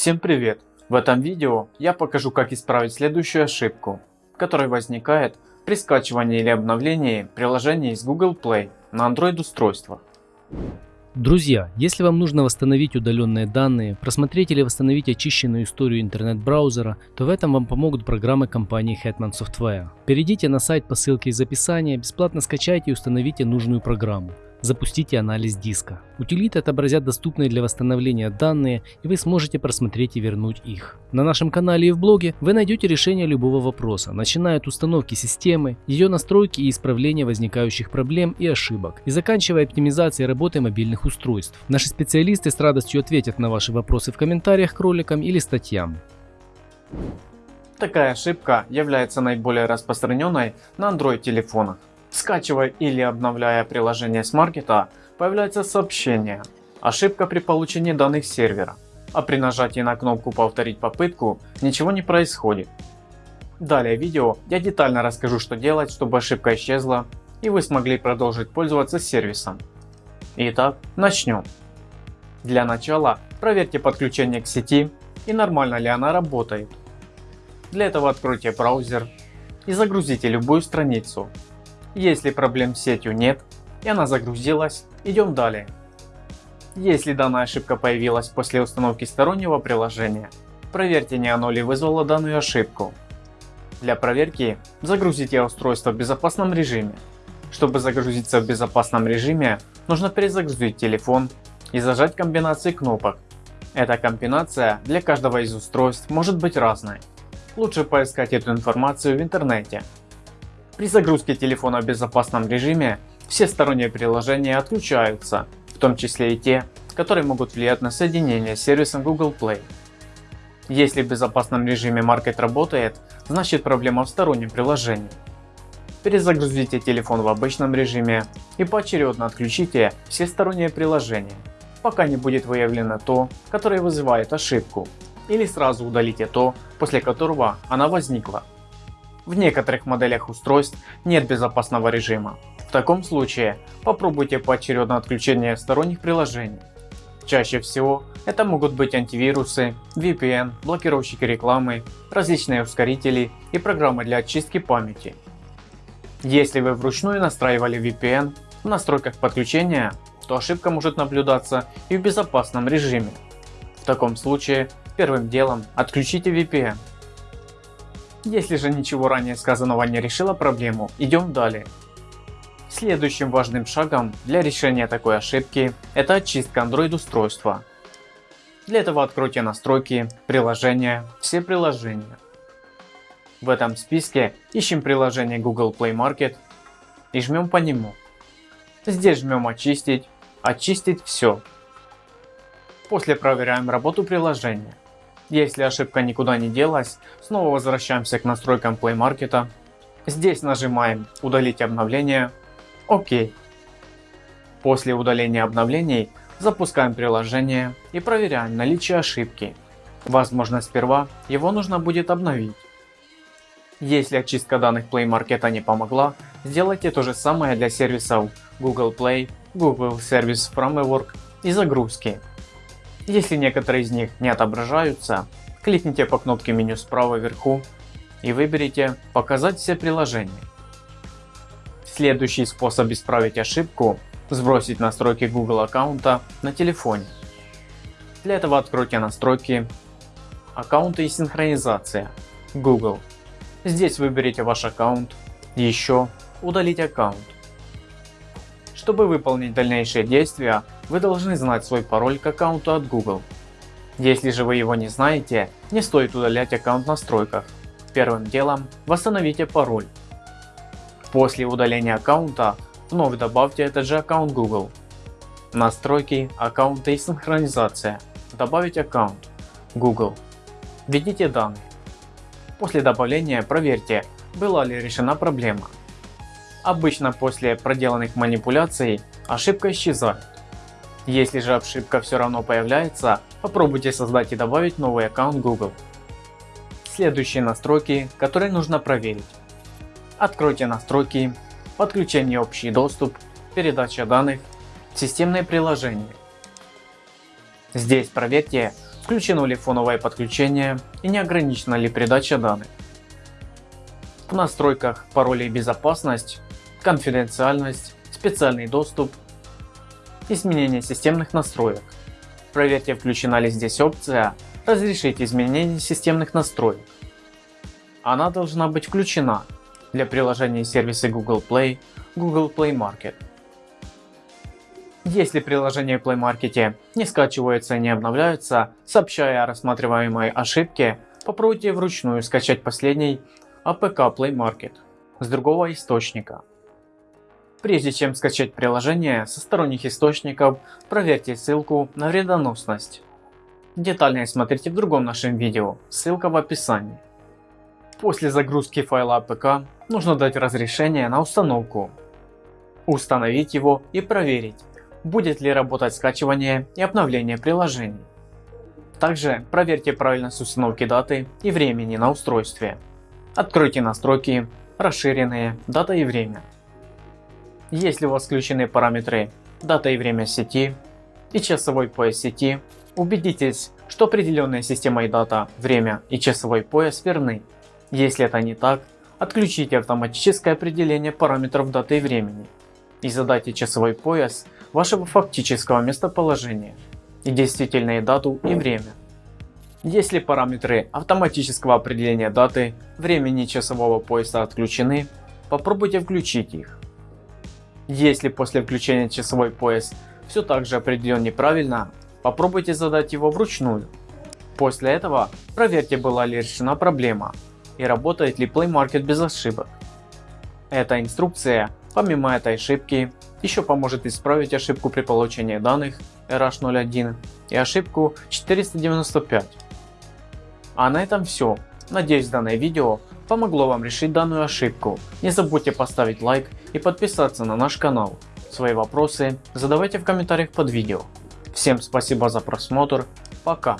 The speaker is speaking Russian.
Всем привет! В этом видео я покажу как исправить следующую ошибку, которая возникает при скачивании или обновлении приложений из Google Play на Android устройства. Друзья, если вам нужно восстановить удаленные данные, просмотреть или восстановить очищенную историю интернет-браузера, то в этом вам помогут программы компании Hetman Software. Перейдите на сайт по ссылке из описания, бесплатно скачайте и установите нужную программу. Запустите анализ диска. Утилиты отобразят доступные для восстановления данные и вы сможете просмотреть и вернуть их. На нашем канале и в блоге вы найдете решение любого вопроса, начиная от установки системы, ее настройки и исправления возникающих проблем и ошибок, и заканчивая оптимизацией работы мобильных устройств. Наши специалисты с радостью ответят на ваши вопросы в комментариях к роликам или статьям. Такая ошибка является наиболее распространенной на Android телефонах. Скачивая или обновляя приложение с маркета, появляется сообщение «Ошибка при получении данных сервера», а при нажатии на кнопку «Повторить попытку» ничего не происходит. Далее в видео я детально расскажу что делать, чтобы ошибка исчезла и вы смогли продолжить пользоваться сервисом. Итак, начнем. Для начала проверьте подключение к сети и нормально ли она работает. Для этого откройте браузер и загрузите любую страницу, если проблем с сетью нет и она загрузилась, идем далее. Если данная ошибка появилась после установки стороннего приложения, проверьте не оно ли вызвало данную ошибку. Для проверки загрузите устройство в безопасном режиме. Чтобы загрузиться в безопасном режиме, нужно перезагрузить телефон и зажать комбинации кнопок. Эта комбинация для каждого из устройств может быть разной. Лучше поискать эту информацию в интернете. При загрузке телефона в безопасном режиме все сторонние приложения отключаются, в том числе и те, которые могут влиять на соединение с сервисом Google Play. Если в безопасном режиме Market работает, значит проблема в стороннем приложении. Перезагрузите телефон в обычном режиме и поочередно отключите все сторонние приложения, пока не будет выявлено то, которое вызывает ошибку, или сразу удалите то, после которого она возникла. В некоторых моделях устройств нет безопасного режима. В таком случае попробуйте поочередное отключение сторонних приложений. Чаще всего это могут быть антивирусы, VPN, блокировщики рекламы, различные ускорители и программы для очистки памяти. Если вы вручную настраивали VPN в настройках подключения, то ошибка может наблюдаться и в безопасном режиме. В таком случае первым делом отключите VPN если же ничего ранее сказанного не решило проблему, идем далее. Следующим важным шагом для решения такой ошибки это очистка Android устройства. Для этого откройте настройки, приложения, все приложения. В этом списке ищем приложение Google Play Market и жмем по нему. Здесь жмем очистить, очистить все. После проверяем работу приложения. Если ошибка никуда не делась, снова возвращаемся к настройкам Play Market. Здесь нажимаем удалить обновление. ОК. После удаления обновлений запускаем приложение и проверяем наличие ошибки. Возможно сперва его нужно будет обновить. Если очистка данных Play Market не помогла, сделайте то же самое для сервисов Google Play, Google Service Framework и загрузки. Если некоторые из них не отображаются, кликните по кнопке меню справа вверху и выберите «Показать все приложения». Следующий способ исправить ошибку – сбросить настройки Google аккаунта на телефоне. Для этого откройте настройки «Аккаунты и синхронизация» Google. Здесь выберите ваш аккаунт, еще «Удалить аккаунт». Чтобы выполнить дальнейшие действия, вы должны знать свой пароль к аккаунту от Google. Если же вы его не знаете, не стоит удалять аккаунт в настройках. Первым делом восстановите пароль. После удаления аккаунта вновь добавьте этот же аккаунт Google. Настройки, аккаунты и синхронизация. Добавить аккаунт Google. Введите данные. После добавления проверьте, была ли решена проблема. Обычно после проделанных манипуляций ошибка исчезает. Если же ошибка все равно появляется, попробуйте создать и добавить новый аккаунт Google. Следующие настройки, которые нужно проверить. Откройте настройки, подключение общий доступ, передача данных, системные приложения. Здесь проверьте, включено ли фоновое подключение и не ограничена ли передача данных. В настройках пароли безопасность, конфиденциальность, специальный доступ, изменение системных настроек. Проверьте включена ли здесь опция «Разрешить изменение системных настроек». Она должна быть включена для приложений и сервиса Google Play, Google Play Market. Если приложения в Play Market не скачиваются и не обновляются, сообщая о рассматриваемой ошибке, попробуйте вручную скачать последний APK Play Market с другого источника. Прежде чем скачать приложение со сторонних источников, проверьте ссылку на вредоносность. Детальнее смотрите в другом нашем видео, ссылка в описании. После загрузки файла APK нужно дать разрешение на установку, установить его и проверить, будет ли работать скачивание и обновление приложений. Также проверьте правильность установки даты и времени на устройстве. Откройте настройки, расширенные, дата и время. Если у вас включены параметры дата и время сети и часовой пояс сети, убедитесь, что определенная система и дата, время и часовой пояс верны. Если это не так, отключите автоматическое определение параметров даты и времени и задайте часовой пояс вашего фактического местоположения и действительные дату и время. Если параметры автоматического определения даты, времени часового пояса отключены, попробуйте включить их. Если после включения часовой пояс все так же определен неправильно, попробуйте задать его вручную. После этого проверьте была ли решена проблема и работает ли Play Market без ошибок. Эта инструкция, помимо этой ошибки, еще поможет исправить ошибку при получении данных RH01 и ошибку 495. А на этом все. Надеюсь данное видео помогло вам решить данную ошибку. Не забудьте поставить лайк и подписаться на наш канал. Свои вопросы задавайте в комментариях под видео. Всем спасибо за просмотр. Пока.